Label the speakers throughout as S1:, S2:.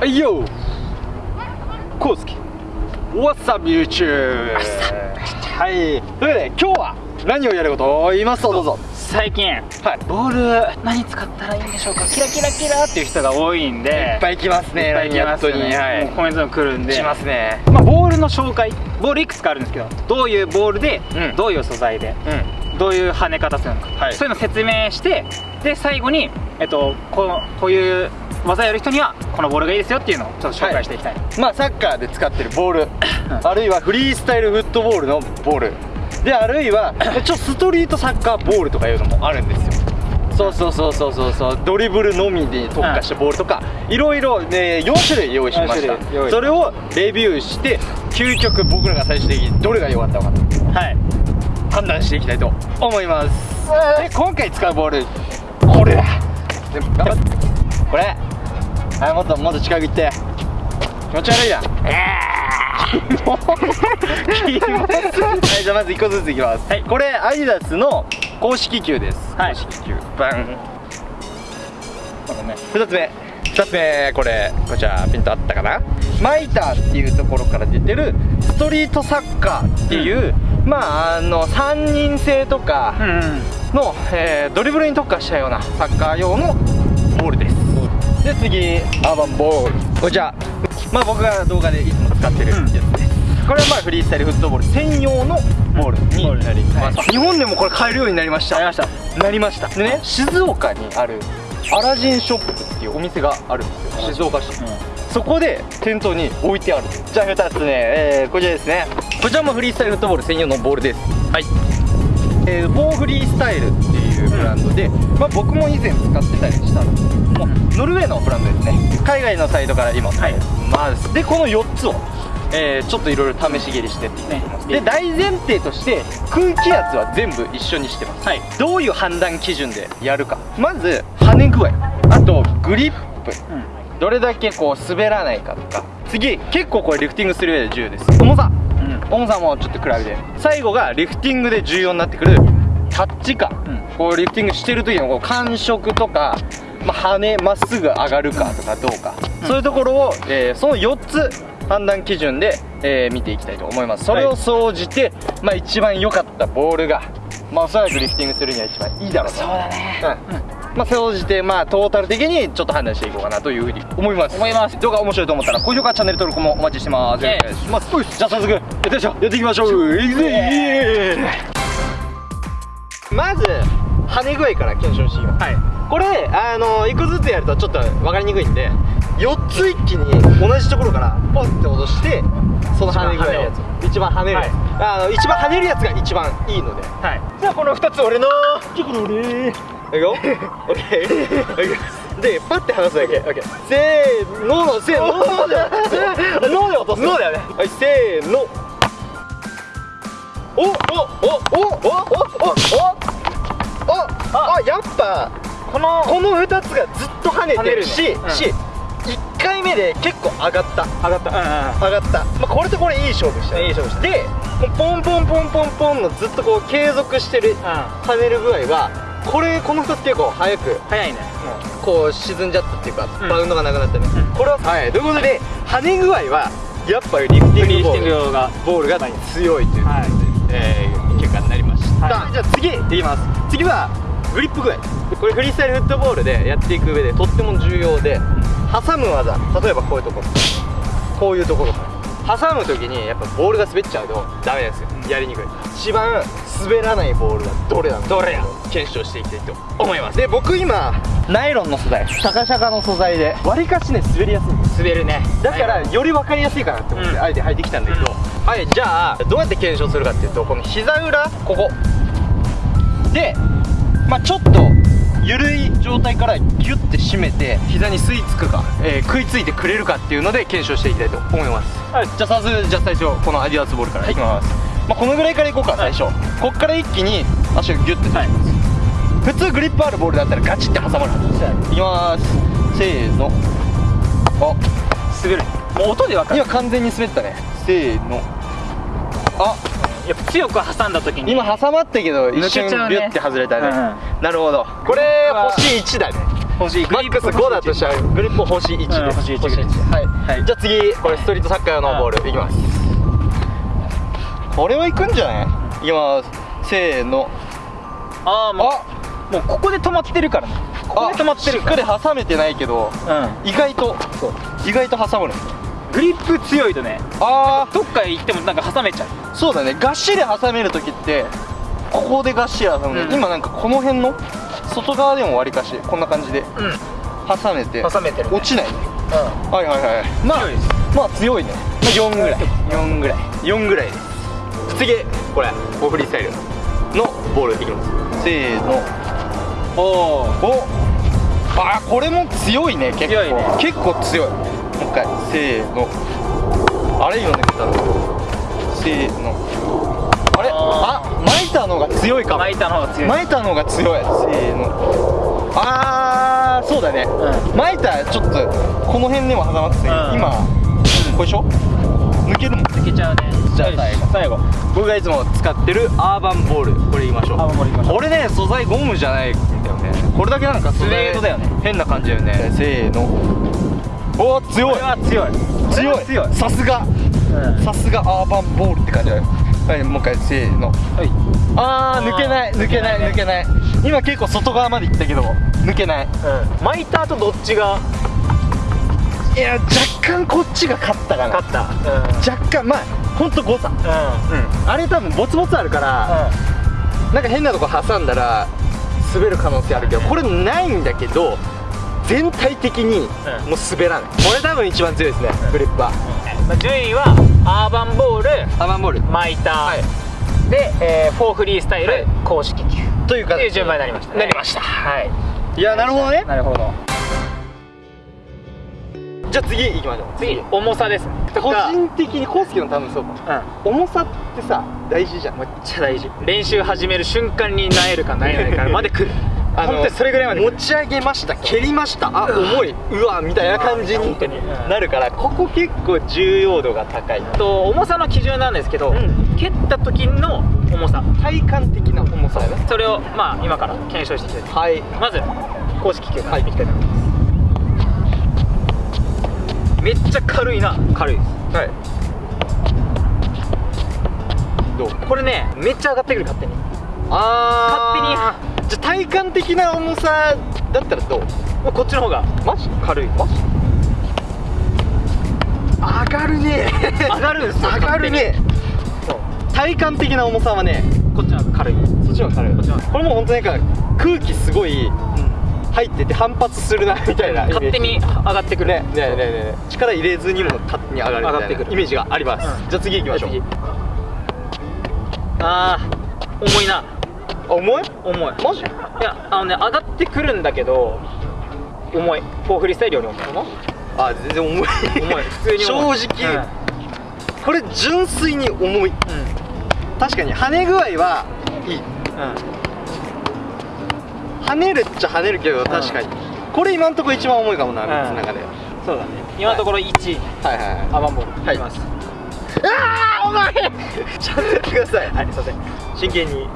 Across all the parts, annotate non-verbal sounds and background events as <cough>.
S1: はいよコウスケ What's up YouTube? はいというわけで今日は何をやることを言いますとどうぞ。
S2: 最近
S1: はい。
S2: ボール何使ったらいいんでしょうか？キラキラキラっていう人が多いんで
S1: いっぱい来ますね
S2: いっぱい来ますよね
S1: はい。
S2: もうコメントも来るんで。
S1: しますね。
S2: まあ、ボールの紹介。ボールいくつかあるんですけどどういうボールで、
S1: うん。
S2: どういう素材で
S1: うん
S2: どういう跳ね方するのか、
S1: はい。
S2: そういうのを説明してで最後に、えっと、このこういう技やる人にはこのボールがいいですよっていうのをちょっと紹介していきたい、
S1: まあサッカーで使ってるボール。あるいはフリースタイルフットボールのボール。であるいは <coughs> ちょストリートサッカーボールとかいうのもあるんですよ。そうそうそうそうそうそう。ドリブルのみに特化したボールとか。いろいろね4種類用意しました。
S2: 4種類用意
S1: それをレビューして究極僕らが最終的にどれが良かったのかと。
S2: はい
S1: 判断していきたいと思います。で今回使うボールこれ。だで頑張って。これ。はいもっともっと近く行って。気持ち悪いな <laughs> はいじゃあまず1個ずついきます、
S2: はい。
S1: これアディダスの公式球です、
S2: はい。
S1: 公式球。バン。ね。2つ目。2つ目これこちらピントあったかな？マイターっていうところから出てるストリートサッカーっていう、まああの3人制とか
S2: うんうん。
S1: の、えードリブルに特化したようなサッカー用のボールです。で次アーバンボール。こちらまあ僕が動画でいつも使ってるやつです、これはまあフリースタイルフットボール専用のボールになります、
S2: は
S1: 日本でもこれ買えるようになりました。
S2: ありました。
S1: なりました。でね静岡にあるアラジンショップっていうお店があるんですよ。静岡市。そこで店頭に置いてある。じゃあ2つね、えーこちらですね。こちらもフリースタイルフットボール専用のボールです。はい。えー、フォーフリースタイルっていうブランドで、まあ、僕も以前使ってたりしたんですけどもノルウェーのブランドですね。海外のサイトから今買えます、でこの4つを、えーちょっといろいろ試し蹴りしてっていきます、
S2: ね
S1: で大前提として空気圧は全部一緒にしてます、
S2: はい。
S1: どういう判断基準でやるか。まず跳ね具合あとグリップ。
S2: うん
S1: どれだけこう滑らないかとか。次結構これリフティングする上で重要です。重さ。
S2: うん。
S1: 重さもちょっと比べて。最後がリフティングで重要になってくる。タッチ感、
S2: うん。
S1: こうリフティングしてる時のこう感触とか、まあ、跳ねまっすぐ上がるかとかどうか、
S2: うん。
S1: そういうところを、えーその4つ判断基準で、えー見ていきたいと思います。それを総じて、まあ、一番良かったボールが、まあ、おそらくリフティングするには一番いいだろうと。
S2: そうだね。
S1: うんまあ、総じてまあトータル的にちょっと判断していこうかなというふうに思います。
S2: 思います。
S1: 動画面白いと思ったら高評価チャンネル登録もお待ちしてます、お願いします。じゃあ早速やってみましょうやっていきましょう。いくぜイエーイ。まず跳ね具合から検証していきます。
S2: はい。
S1: これあの1個ずつやるとちょっと分かりにくいんで4つ一気に同じところからポンって落としてその跳ね具合を一番跳ねるやつ、あの一番跳ねるやつが一番いいので。
S2: はい。
S1: じゃあこの2つ俺のちょこの俺いくよオッケーでパッて離すだけ。オッケーせーののせーののでので落とすのだよね。はいせーのおおおおおおおおおあやっぱ
S2: この
S1: この2つがずっと跳ねてるし、
S2: 跳ねうん
S1: し1回目で結構上がった
S2: 上がったうん
S1: 上がった、まあ、これとこれいい勝負した
S2: いい勝負した
S1: でポンポンポンポンポンのずっとこう継続してる跳ねる具合はこれこの2つ結構早く。
S2: 早いね。
S1: こう沈んじゃったっていうか、
S2: うん。
S1: バウンドがなくなったね、
S2: うん。
S1: これははい。ということで跳ね具合はやっぱりリフティングボール
S2: 用が
S1: ボールが強いという、
S2: はい。
S1: えー結果になりました、
S2: はい。
S1: じゃあ次いきます。次はグリップ具合。これフリースタイルフットボールでやっていく上でとっても重要で挟む技。例えばこういうとこ。ろこういうところ。挟む時にやっぱボールが滑っちゃうとダメですよ。やりにくい。一番滑らないボールがどれなの？かどれや？検証していきたいと思います。で僕今ナイロンの素材。シャカシャカの素材で。わりかしね滑りやすいんです
S2: 滑るね。
S1: だからより分かりやすいかなって思って
S2: うん。
S1: あえて履いてきたんだけど、はいじゃあどうやって検証するかっていうとこの膝裏ここ。でまあちょっと緩い状態からギュッて締めて膝に吸い付くか、えー食いついてくれるかっていうので検証していきたいと思います、はい、じゃあ早速じゃあ最初このアディダスボールからいきます、まあ、このぐらいからいこうか最初、こっから一気に足がギュッて
S2: はい。
S1: 普通グリップあるボールだったらガチって挟まるい。きます。せーの。あ。
S2: 滑る。もう音で分かる。
S1: 今完全に滑ったね。せーの。あ。
S2: やっぱ強く挟んだ時に。
S1: 今挟まったけど一瞬ビュッて外れたね、
S2: う
S1: なるほど。これ星1だね
S2: 星
S1: マックス5だとしたらグリップ星1です、
S2: うん星一です
S1: はい、
S2: はい。
S1: じゃあ次これストリートサッカーのボールいきますこれはいくんじゃない？いきますせーの。
S2: ああも
S1: あ。
S2: うもうここで止まってるからね。ここで止まってる
S1: しっかり挟めてないけど
S2: うん。
S1: 意外と意外と挟むの。
S2: グリップ強いとね
S1: あ
S2: どっかへ行ってもなんか挟めちゃう。
S1: あそうだね。がっしり挟める時ってここでがっしり挟むね、
S2: うん。
S1: 今なんかこの辺の外側でもわりかしこんな感じで
S2: う
S1: 挟めて
S2: ん挟めてるね。
S1: 落ちないね。
S2: う
S1: はいはいはい
S2: んまあ
S1: まあ強いね、まあ、4ぐらい。4ぐらい。4ぐらいです次これオフリースタイルのボールいきます。せーの。
S2: おお
S1: おあーこれも強いね結構。
S2: 強いね。
S1: 結構強い。もう一回せーの。あれ今抜けたのせーの。あれ？
S2: あ
S1: あ巻いたのが強いかも。
S2: 巻いたの方が強い。
S1: 巻いたのが強い。せーの。あーそうだね、
S2: う
S1: 巻いたちょっとこの辺にも挟まってたけど、
S2: うん。
S1: 今これでしょ？抜けるもん。
S2: 抜けちゃうね。
S1: じゃあ最後
S2: 最後。
S1: 僕がいつも使ってるアーバンボールこれ言いましょう。
S2: アーバンボールいきましょう。
S1: これね素材ゴムじゃないんだよね。これだけなんか素材
S2: スウェードだよね。
S1: 変な感じだよね。せーの。おー強い。
S2: これは強い。
S1: 強
S2: はい強い。
S1: さすが。
S2: うん。
S1: さすがアーバンボールって感じだよ。はいもう一回せーの。
S2: はい。
S1: あー抜けない抜けない。抜けない。今結構外側まで行ったけど抜けない。
S2: うん。巻いた後どっちが
S1: いや若干こっちが勝ったかな。
S2: 勝った。
S1: 若干まあほんと誤差。
S2: うん。うん。
S1: うんあれ多分ボツボツあるからなんか変なとこ挟んだら滑る可能性あるけどこれないんだけど全体的に
S2: うん。
S1: もう滑らない。これ多分一番強いですねグリップは
S2: まあ順位はアーバンボール
S1: アバンボール。
S2: 巻いた、
S1: はい。
S2: で、えー、フォーフリースタイル、
S1: はい。
S2: 公式球。
S1: というか
S2: っていう順番になりました、ね、
S1: なりました。
S2: はい。
S1: いやなるほどね。
S2: なるほど
S1: じゃあ次行きましょう。
S2: 次重さです。ね
S1: 個人的にコウスケの多分そ。うか
S2: う
S1: 重さってさ大事じゃん。
S2: んめっちゃ大事練習始める瞬間になえるかなえないかまで来る。<laughs>
S1: あの
S2: それぐらいまで
S1: 持ち上げました蹴りました。あ重い。うわみたいな感じになるからここ結構重要度が高い。
S2: と重さの基準なんですけど、
S1: うん。
S2: 蹴った時の重さ。
S1: 体感的な重さ
S2: それをまあ今から検証していきたい
S1: はい。
S2: まず公式球からいきたいと思います、めっちゃ軽いな。軽いです。
S1: はい。どう？
S2: これねめっちゃ上がってくる勝手に。
S1: あ勝手に。じゃあ体感的な重さだったらどう？
S2: もうこっちの方が。
S1: マジ？軽い？マジ？上がるね。
S2: 上がるんですよ <laughs>
S1: 上がるね。
S2: そう
S1: 体感的な重さはね
S2: こっちの方が軽い。
S1: そっちの方が軽い。
S2: こっちの方が。
S1: これもう本当なんか空気すごい入ってて反発するなみたいな
S2: 勝手に上がってくる。
S1: ねねねねね。力入れずにも勝手に上がるみたいな
S2: ってくる。
S1: イメージがあります、
S2: うん。
S1: じゃあ次行きましょう。
S2: 次。あー重いな。
S1: あ重い？
S2: 重い。
S1: マジ？
S2: いやあのね上がってくるんだけど重い。フォーフリースタイルより重い
S1: あ全然重い。
S2: 重い。普通に重い。
S1: 正直、これ純粋に重い。確かに跳ね具合はいい。
S2: うんうん
S1: 跳ねるっちゃ跳ねるけど確かに、これ今んとこ一番重いかもな
S2: うん。
S1: 3つの中で、
S2: そうだね。今のところ1位
S1: はいはいはい。
S2: アバンボール
S1: はい。
S2: いきます。
S1: あー重い <laughs> ちゃんとやってください。
S2: はいすいません。
S1: 真剣に。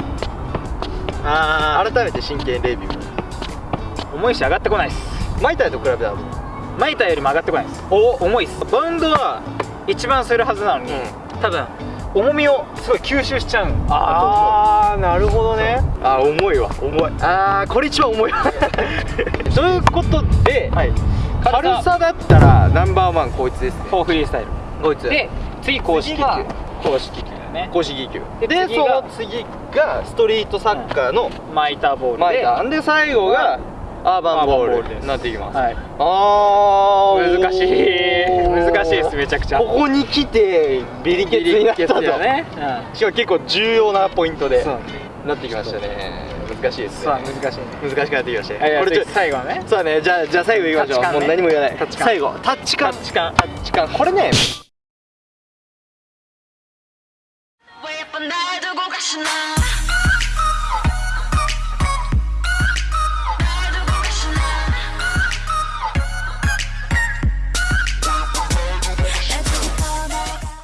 S2: あ
S1: 改めて真剣レビュー。
S2: ー重いし上がってこないです。
S1: マイタイと比べたら
S2: マイターよりも上がってこないです。
S1: お。
S2: 重いです。バウンドは一番するはずなのに、多分重みをすごい吸収しちゃう
S1: ああなるほどねあー重いわ重い。あーこれ一番重い。わということで、
S2: うはい。
S1: 軽さだったらナンバーワンこいつですね。
S2: フォーフリースタイル。
S1: こいつ。
S2: で次公式球。公式球だね。
S1: 公式球。
S2: で
S1: その次がストリートサッカーの
S2: マイターボールで。
S1: マイター。で最後がアーバンボールになっていきます、
S2: はい。
S1: あー
S2: 難しい。難しいですめちゃくちゃ。
S1: ここに来てビリケツになったと。
S2: ビリケツだね。
S1: しかも結構重要なポイントで。
S2: そう
S1: なってきましたね。難しいです
S2: そう
S1: ね
S2: 難しいね。
S1: 難しくなってきましたこれちょ
S2: 最後のね。
S1: そうだね。じゃあじゃあ最後いきましょう、
S2: ね。
S1: もう何も言わない。最後タッチ感。
S2: タッチ感。
S1: タッチ感。これね